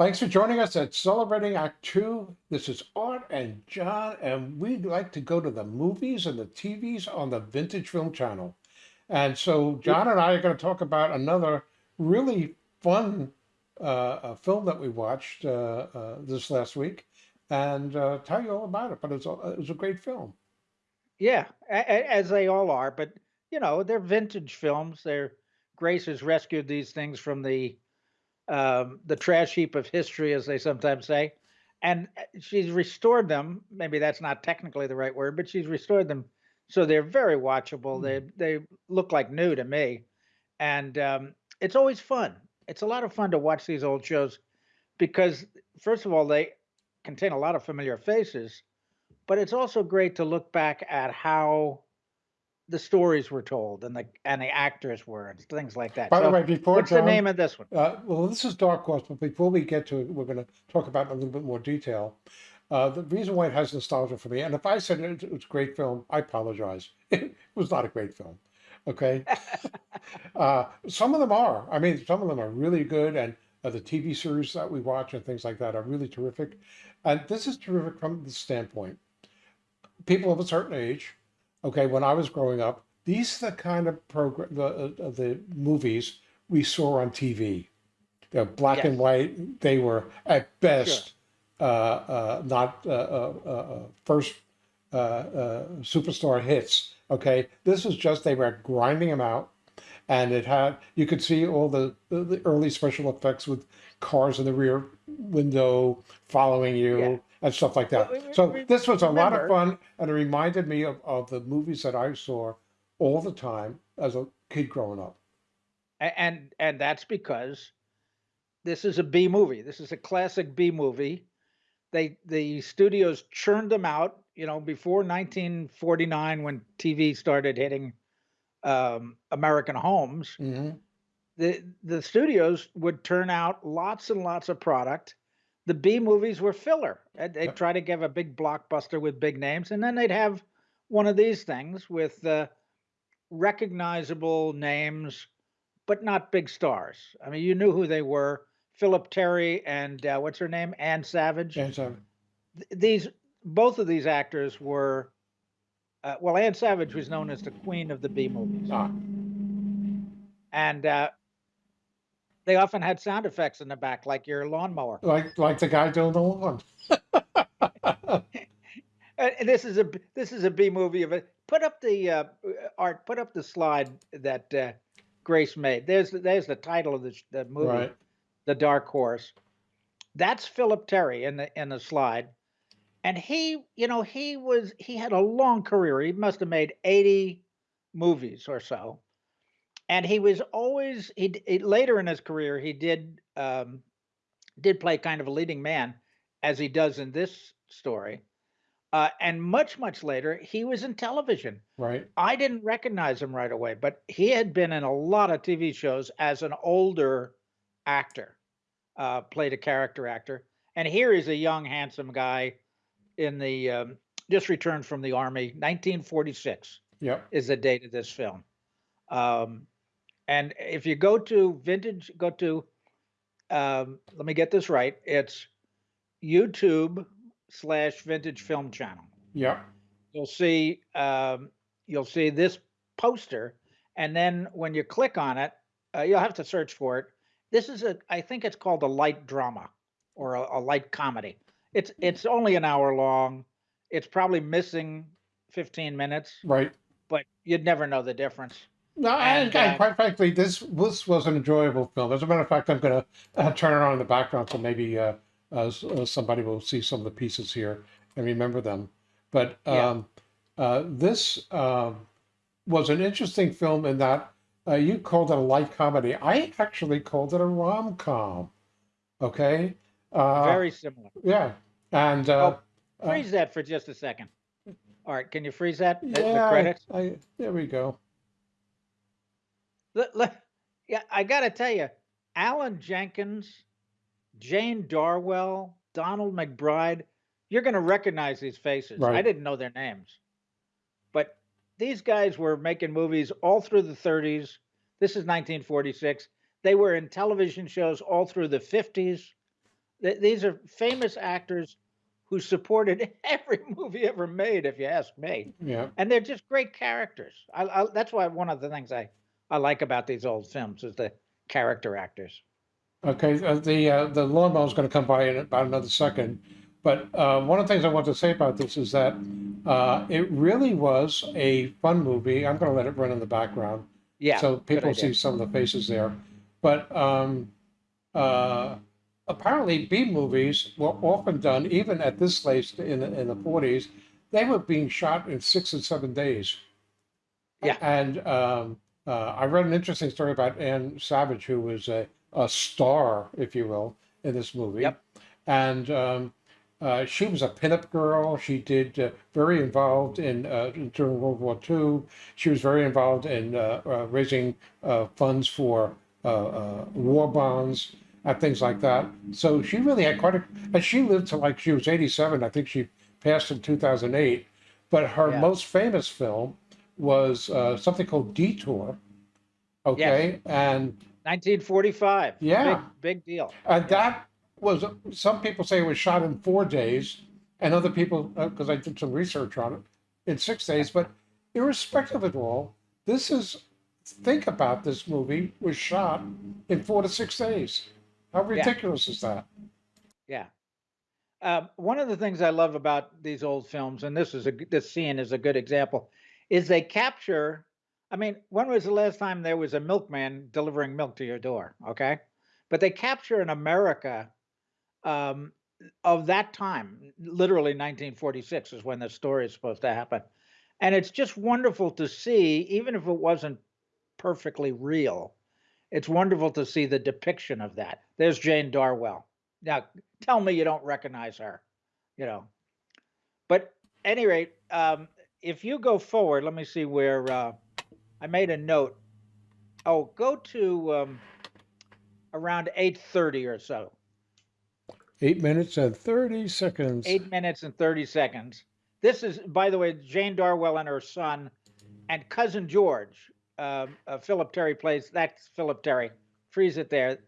Thanks for joining us at Celebrating Act Two. This is Art and John, and we'd like to go to the movies and the TVs on the Vintage Film Channel. And so, John and I are going to talk about another really fun uh, uh, film that we watched uh, uh, this last week and uh, tell you all about it. But it's a, it was a great film. Yeah, as they all are, but you know, they're vintage films. They're Grace has rescued these things from the um, the trash heap of history, as they sometimes say, and uh, she's restored them. Maybe that's not technically the right word, but she's restored them so they're very watchable. They they look like new to me, and um, it's always fun. It's a lot of fun to watch these old shows because, first of all, they contain a lot of familiar faces, but it's also great to look back at how the stories were told and the and the actors were and things like that. By the way, before what's the name of this one? uh, well, this is Dark Horse, but before we get to it, we're going to talk about it in a little bit more detail. Uh, the reason why it has nostalgia for me, and if I said it, it was a great film, I apologize. It was not a great film. Okay. Uh, some of them are. I mean, some of them are really good, and uh, the TV series that we watch and things like that are really terrific. And this is terrific from the standpoint people of a certain age. Okay, when I was growing up, these are the kind of program the uh, the movies we saw on TV. They're black and white. They were at sure. best uh, uh, not uh, uh, uh, first uh, uh, superstar hits. Okay, this was just they were grinding them out, and it had you could see all the the, the early special effects with cars in the rear window following Yeah. You and stuff like that. we- we- So we- this was a lot of fun, and it reminded me of, of the movies that I saw all the time as a kid growing up. and and that's because this is a B movie. This is a classic B movie they the studios churned them out you know before 1949 when tv started hitting um, american homes hmm the the studios would turn out lots and lots of product the b movies were filler. And they'd Yep. try to give a big blockbuster with big names and then they'd have one of these things with uh, recognizable names but not big stars. I mean you knew who they were. Philip terry and uh, what's her name? Ann savage. So, th- these both of these actors were uh, well ann savage was known as the queen of the b movies. Ah, and uh, they often had sound effects in the back like your lawnmower. Like like the guy doing the lawn. Uh, and this is a b- this is a b movie of it. Put up the uh, uh, art put up the slide that uh, grace made. There's the- there's the title of the, the movie Right. the dark horse. That's philip terry in the in the slide. And he you know he was he had a long career. He must have made 80 movies or so and he was always he, he later in his career he did um did play kind of a leading man as he does in this story uh, and much much later he was in television Right. i didn't recognize him right away but he had been in a lot of tv shows as an older actor uh, played a character actor and here he's a young handsome guy in the um, just returned from the army 1946 Yep. is the date of this film um, and if you go to vintage go to um, let me get this right. It's youtube slash vintage film channel. Yeah. you'll see um, you'll see this poster and then when you click on it uh, you'll have to search for it. This is a i think it's called a light drama or a, a light comedy. It's it's only an hour long. It's probably missing 15 minutes. Right. but you'd never know the difference No, and, and uh, quite frankly, this this was an enjoyable film. As a matter of fact, I'm going to uh, turn it on in the background so maybe uh, uh, uh, somebody will see some of the pieces here and remember them. But yeah um, uh, this um was an interesting film in that uh, you called it a light comedy. I actually called it a rom com. Okay. Uh, very similar yeah. And uh, oh freeze that for just a second all right can you freeze that the, the yeah, credits I, I, there we go. Let- let- yeah, I got to tell you, Allen Jenkins, Jane Darwell, Donald MacBride, you're going to recognize these faces. I didn't know their names, but these guys were making movies all through the 30s. This is 1946. They were in television shows all through the 50s. Th- These are famous actors who supported every movie ever made, if you ask me. Yeah. And they're just great characters. I, I, that's why one of the things I, I like about these old films is the character actors. Okay. Uh, the uh, the lawnmower is going to come by in about another second, but uh, one of the things I want to say about this is that uh, it really was a fun movie. I'm going to let it run in the background Yeah. so people see some of the faces there. But um, uh, apparently, B movies were often done, even at this place in the, in the 40s, they were being shot in six and seven days. Yeah. And um, uh, I read an interesting story about Ann Savage, who was a, a star, if you will, in this movie. Yep. And um, uh, she was a pinup girl. She did uh, very involved in uh, during World War II. She was very involved in uh, uh, raising uh, funds for uh, uh, war bonds and things like that. So she really had quite a. And she lived to like she was 87. I think she passed in 2008. But her Yeah. most famous film was uh, something called Detour. Okay, and 1945. Yeah. Big, big deal. and that was some people say it was shot in four days, and other people because I did some research on it in six days. But irrespective of it all, this is think about this movie was shot in four to six days. How ridiculous is that? Yeah. Um, one of the things I love about these old films, and this is a this scene is a good example, is they capture. I mean, when was the last time there was a milkman delivering milk to your door? Okay, but they capture an America um, of that time. Literally, 1946 is when the story is supposed to happen, and it's just wonderful to see, even if it wasn't perfectly real. It's wonderful to see the depiction of that. There's Jane Darwell. Now, tell me you don't recognize her, you know. But any rate, um, if you go forward, let me see where uh, I made a note. Oh, go to um, around 8:30 or so. Eight minutes and thirty seconds. Eight minutes and 30 seconds. This is, by the way, Jane Darwell and her son, and cousin George. Um, uh, Philip Terry plays. That's Philip Terry. Freeze it there.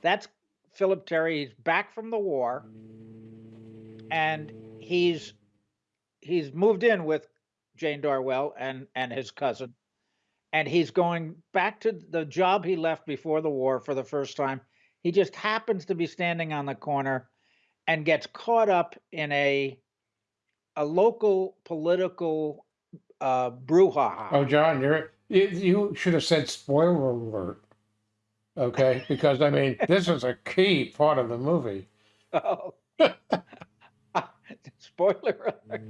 That's Philip Terry. He's back from the war, and he's he's moved in with Jane Darwell and and his cousin, and he's going back to the job he left before the war for the first time. He just happens to be standing on the corner and gets caught up in a a local political uh, brouhaha. Oh, John, you're you, you should have said spoiler alert. Okay, because I mean this is a key part of the movie. Oh. Spoiler alert.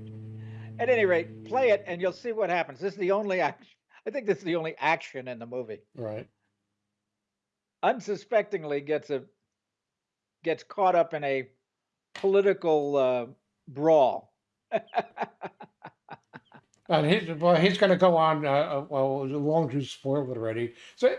At any rate, play it and you'll see what happens. This is the only action. I think this is the only action in the movie. Right. Unsuspectingly gets a gets caught up in a political uh, brawl. And he's well, he's going to go on. Uh, uh, well, long as you spoiled it already. So,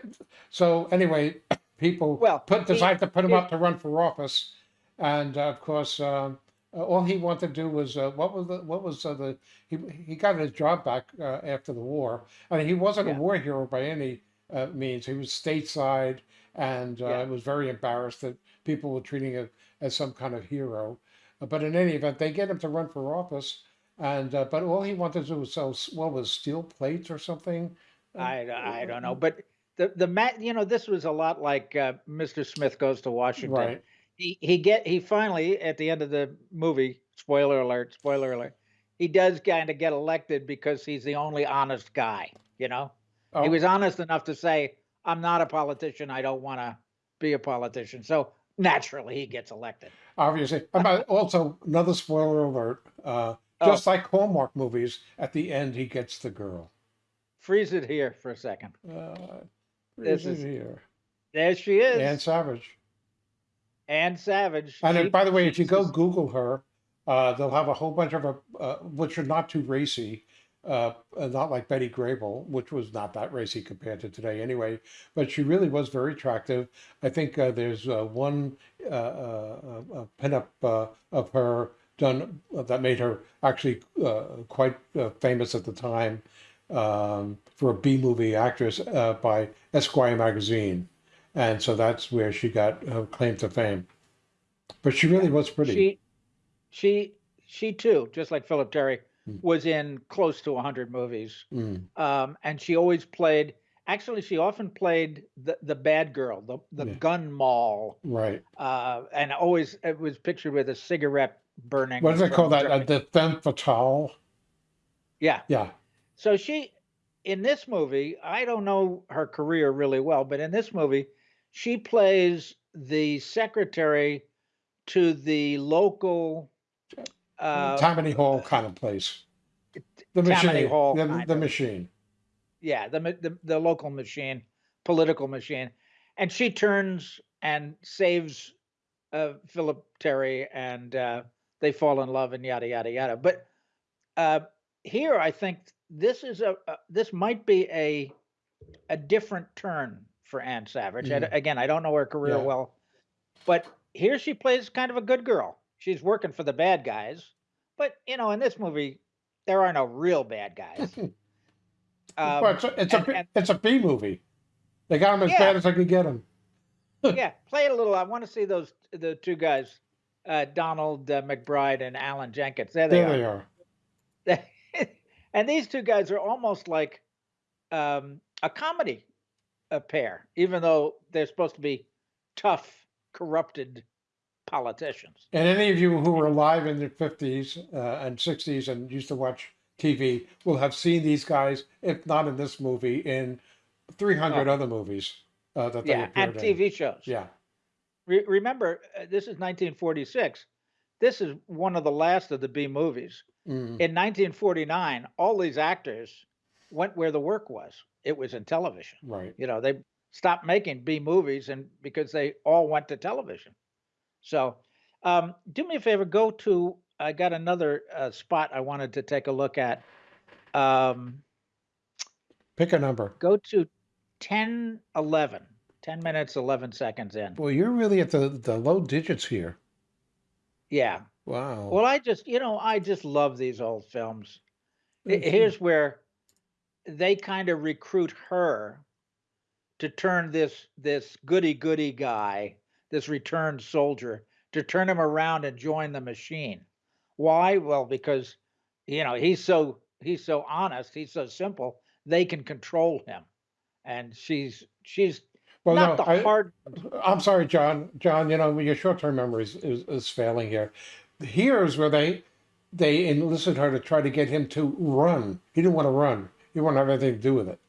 so anyway, people Well, put he- decide to put him he- up to run for office, and uh, of course, um, uh, all he wanted to do was uh, what was the what was uh, the he he got his job back uh, after the war, and he wasn't Yeah. a war hero by any uh, means. He was stateside, and uh, Yeah. was very embarrassed that people were treating him as some kind of hero. Uh, But in any event, they get him to run for office, and uh, but all he wanted to do was sell what was steel plates or something. I, I don't know, but the the mat, you know, this was a lot like uh, Mr. Smith goes to Washington. Right. He he get he finally at the end of the movie. Spoiler alert! Spoiler alert! He does kind of get elected because he's the only honest guy. You know, Oh, he was honest enough to say, "I'm not a politician. I don't want to be a politician." So naturally, he gets elected. obviously. Also another spoiler alert. Uh, Oh. just like Hallmark movies, at the end he gets the girl. Freeze it here for a second. Uh, This is is- here. There she is, Ann Savage. Ann Savage. And then, by the way, if you go Google her, uh, they'll have a whole bunch of her, uh, which are not too racy, uh, not like Betty Grable, which was not that racy compared to today anyway. But she really was very attractive. I think uh, there's uh, one uh, pinup uh, of her done that made her actually uh, quite uh, famous at the time um, for a B movie actress uh, by Esquire magazine. And so that's where she got her claim to fame. but she really was pretty. She, she, she too, just like Philip Terry, Mm. was in close to 100 movies. Mm, Um, and she always played, actually, she often played the, the bad girl, the, the Yeah. gun moll, right. uh, and always it was pictured with a cigarette burning. What it from call that? Uh, the femme fatale? yeah. Yeah. So she, in this movie, I don't know her career really well, but in this movie, she plays the secretary to the local. Uh, Tammany Hall kind of place. The Tammany machine. Hall the, the machine. yeah, the, the the local machine, political machine, and she turns and saves uh, Philip Terry, and uh, they fall in love, and yada yada yada. But uh, here, I think this is a, a this might be a a different turn for Ann Savage. I d- Mhm. again, I don't know her career Yeah. well, but here she plays kind of a good girl. She's working for the bad guys, but you know, in this movie, there are no real bad guys. Um, well, it's a, it's, a, and- B- and- it's a B movie. They got him as Yeah. bad as I could get him. yeah, play it a little. I want to see those the two guys, uh, Donald uh, MacBride and Allen Jenkins. There they There are. they are. and these two guys are almost like um, a comedy a pair, even though they're supposed to be tough, corrupted politicians. And any of you who were alive in the 50s uh, and 60s and used to watch TV will have seen these guys, if not in this movie, in 300 Oh. other movies uh, that they Yeah, and in. TV shows. Yeah. Re- remember, uh, this is 1946. This is one of the last of the B movies. Mm, In 1949, all these actors went where the work was. It was in television. right. you know they stopped making b movies and because they all went to television so um, do me a favor go to i got another uh, spot i wanted to take a look at um, Pick a number. go to 10 11 10 minutes 11 seconds in Well, you're really at the, the low digits here. yeah Wow. well i just you know i just love these old films H- Mhm. here's where they kind of recruit her to turn this this goody goody guy this returned soldier to turn him around and join the machine why well because you know he's so he's so honest he's so simple they can control him and she's she's well, not no, the I, hard I'm sorry, John. John, you know your short-term memory is, is, is failing here. Here is where they they enlisted her to try to get him to run. He didn't want to run. He didn't have anything to do with it.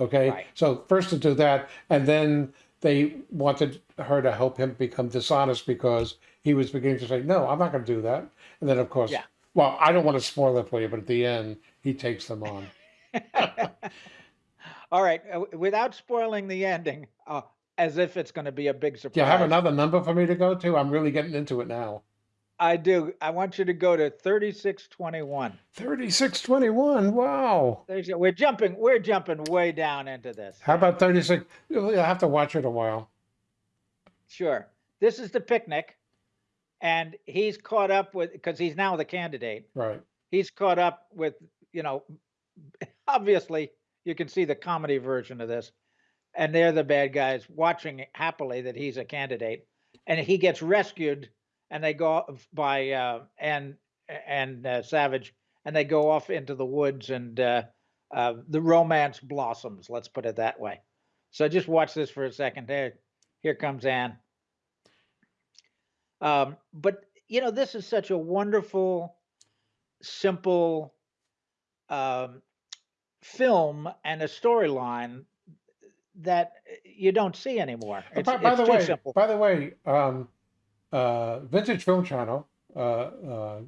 Okay. Right. So first to do that, and then they wanted her to help him become dishonest because he was beginning to say, "No, I'm not going to do that." And then, of course, Yeah. well, I don't want to spoil it for you, but at the end, he takes them on. all right uh, without spoiling the ending uh, as if it's going to be a big surprise Do you have another number for me to go to? I'm really getting into it now. I do i want you to go to 3621 Thirty-six twenty-one. Wow. There's, we're jumping we're jumping way down into this How about 36? You'll you'll have to watch it a while. Sure. This is the picnic, and he's caught up with because he's now the candidate. Right. He's caught up with you know, obviously you can see the comedy version of this, and they're the bad guys watching happily that he's a candidate, and he gets rescued, and they go off by uh, and and uh, Savage, and they go off into the woods, and uh, uh, the romance blossoms. Let's put it that way. So just watch this for a second. There, here comes Ann. Um, but you know, this is such a wonderful, simple um, film and a storyline that uh, you don't see anymore. It's, by, by it's the too way, simple. by the way, um, uh, Vintage Film Channel, uh, uh,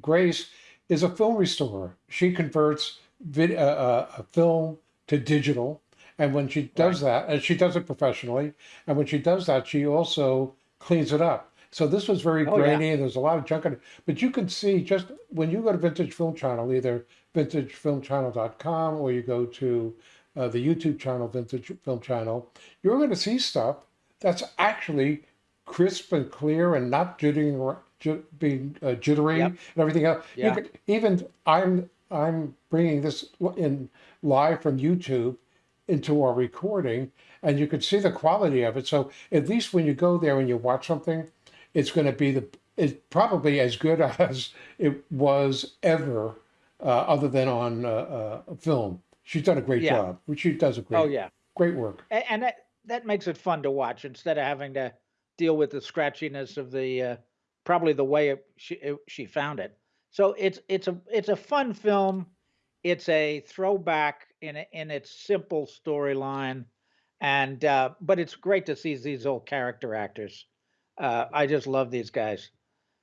Grace is a film restorer. She converts vid- uh, uh, a film to digital, and when she does that, and she does it professionally, and when she does that, she also cleans it up. So this was very Oh, yeah. grainy, and there's a lot of junk in it. But you can see just when you go to Vintage Film Channel, either vintagefilmchannel.com or you go to uh, the YouTube channel, Vintage Film Channel, you're going to see stuff that's actually crisp and clear and not jittering, being uh, jittery Yep. and everything else. Yeah. You could, even I'm I'm bringing this in live from YouTube into our recording, and you can see the quality of it. So at least when you go there and you watch something, it's going to be the it's probably as good as it was ever, uh, other than on uh, uh, film. She's done a great Yeah. job. She does a great Oh yeah, great work. A- and that that makes it fun to watch instead of having to deal with the scratchiness of the uh, probably the way it, she it, she found it. So it's it's a it's a fun film. It's a throwback in in its simple storyline, and uh, but it's great to see these old character actors. Uh, I just love these guys.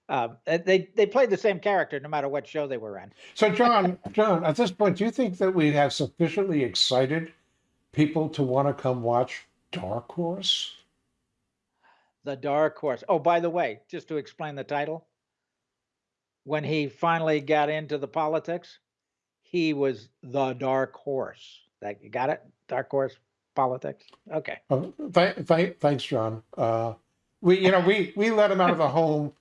Uh, they they played the same character no matter what show they were in. So, John, John, at this point, do you think that we have sufficiently excited people to want to come watch Dark Horse? The Dark Horse. Oh, by the way, just to explain the title, when he finally got into the politics, he was the Dark Horse. That you got it? Dark Horse politics. Okay. Uh, th- th- thanks, John. Uh, we, you know, we we let him out of the home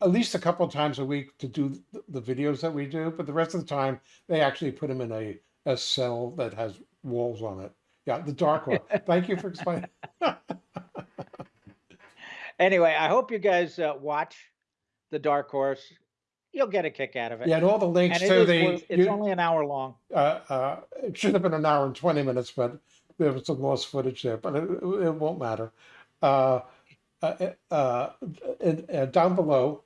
at least a couple of times a week to do the videos that we do, but the rest of the time they actually put him in a a cell that has walls on it. Yeah, the dark one. Thank you for explaining. Anyway, I hope you guys uh, watch the Dark Horse. You'll get a kick out of it. Yeah, and all the links and to the. worth- it's you- only an hour long. uh, uh, it should have been an hour and 20 minutes, but there was some lost footage there, but it, it won't matter. Uh, uh, uh, down below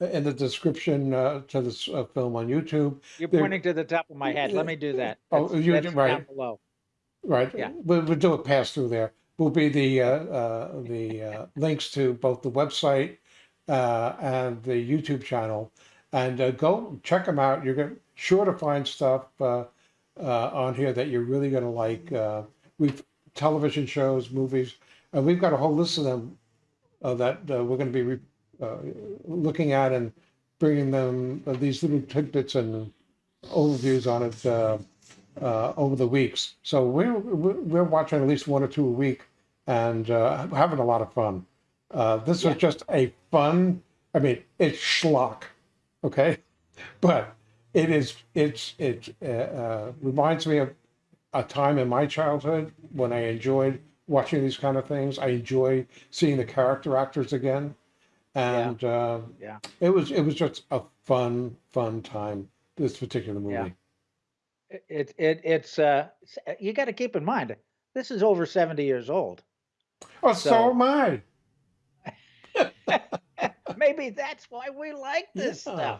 in the description uh, to this uh, film on YouTube, You're pointing to the top of my head. Let me do that. Oh, That's- you that's right. down below. right? Yeah. We'll, we'll do a pass through there. Will be the uh, uh, the uh, links to both the website uh, and the YouTube channel, and uh, go check them out. You're gonna, sure to find stuff on here that you're really gonna like. Uh, we've television shows, movies, and we've got a whole list of them that we're going to be looking at and bringing them these little tidbits and overviews on it. Uh, over the weeks. So we're we're watching at least one or two a week, and uh, having a lot of fun. Uh, this Yeah. was just a fun. I mean, it's schlock, okay, but it is it's it uh, uh, reminds me of a time in my childhood when I enjoyed watching these kind of things. I enjoy seeing the character actors again, and uh, Yeah. it was it was just a fun fun time. This particular movie. Yeah. It, it, it it's uh uh, you got to keep in mind this is over 70 years old. Oh, so, So- am I. Maybe that's why we like this Yeah.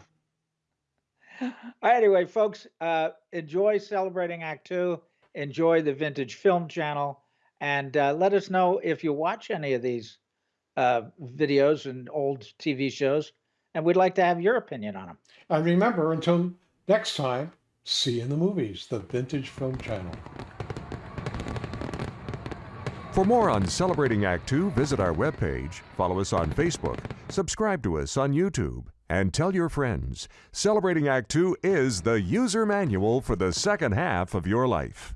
stuff. Anyway, folks, uh, enjoy celebrating Act Two. Enjoy the Vintage Film Channel, and uh, let us know if you watch any of these uh, videos and old TV shows, and we'd like to have your opinion on them. And remember, until next time, see in the movies, the Vintage Film Channel. For more on Celebrating Act Two, visit our webpage, follow us on Facebook, subscribe to us on YouTube, and tell your friends. Celebrating Act Two is the user manual for the second half of your life.